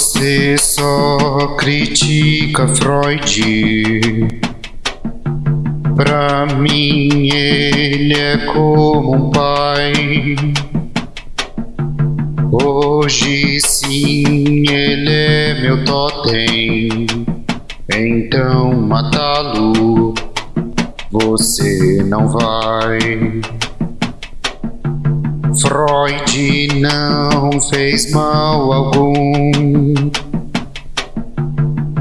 Você só critica Freud. Pra mim ele é como um pai. Hoje sim ele é meu totem. Então matá-lo você não vai. Freud não fez mal algum.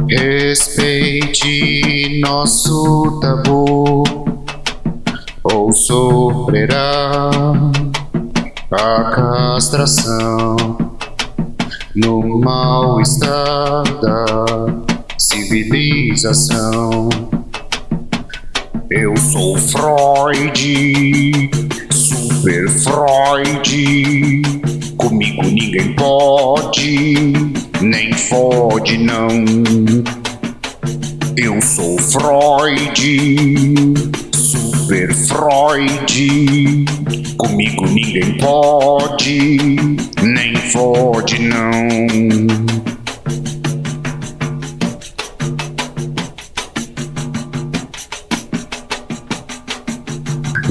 Respeite nosso tabu, ou sofrerá a castração no mal-estar da civilização. Eu sou Freud, Super Freud. Comigo ninguém pode, nem fode não. Eu sou Freud, Super Freud. Comigo ninguém pode, nem fode não.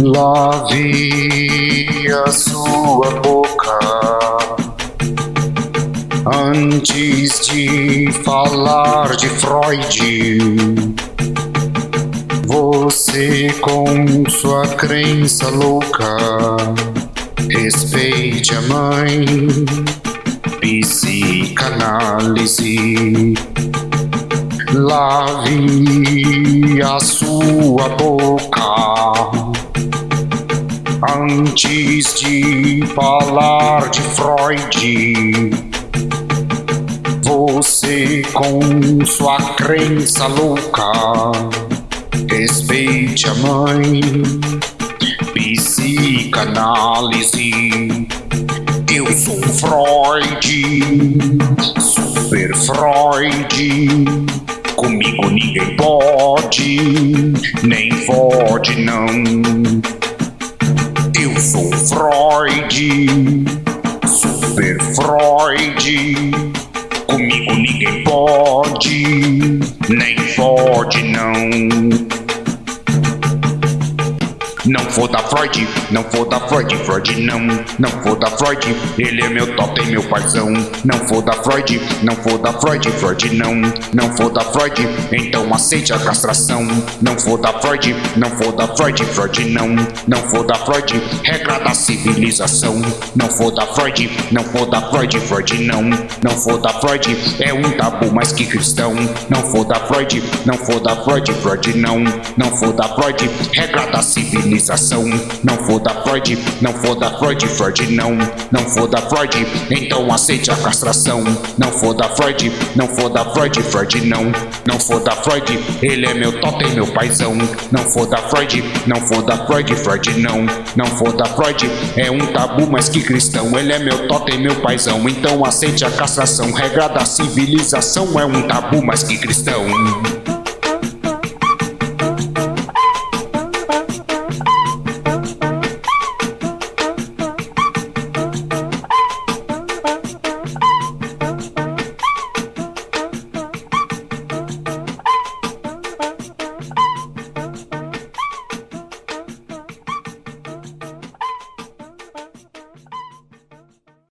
Lave a sua boca antes de falar de Freud. Você com sua crença louca, respeite a mãe, psicanálise. Lave a sua boca Antes de falar de Freud, você com sua crença louca, respeite a mãe, psicanálise. Eu sou Freud, super Freud. Comigo ninguém pode, nem pode não. Sou Freud, Super Freud. Comigo ninguém pode, nem pode não. Não foda Freud, não foda Freud, Freud não, não foda Freud, ele é meu top, meu paizão. Não foda Freud, não foda Freud, Freud não, não foda Freud, então aceite a castração. Não foda Freud, não foda Freud, Freud não, não foda Freud, regra da civilização. Não foda Freud, não foda Freud, Freud não, não foda Freud, é um tabu mais que cristão. Não foda Freud, não foda Freud, Freud não, não foda Freud, regra da civilização Não foda Freud, não foda Freud, Freud não, não foda Freud, então aceite a castração. Não foda Freud, não foda Freud, Freud não, não foda Freud, ele é meu totem, meu paizão. Não foda Freud, não foda Freud, Freud não, não foda Freud, é um tabu mais que cristão. Ele é meu totem, meu paizão, então aceite a castração. Regra da civilização é um tabu mais que cristão.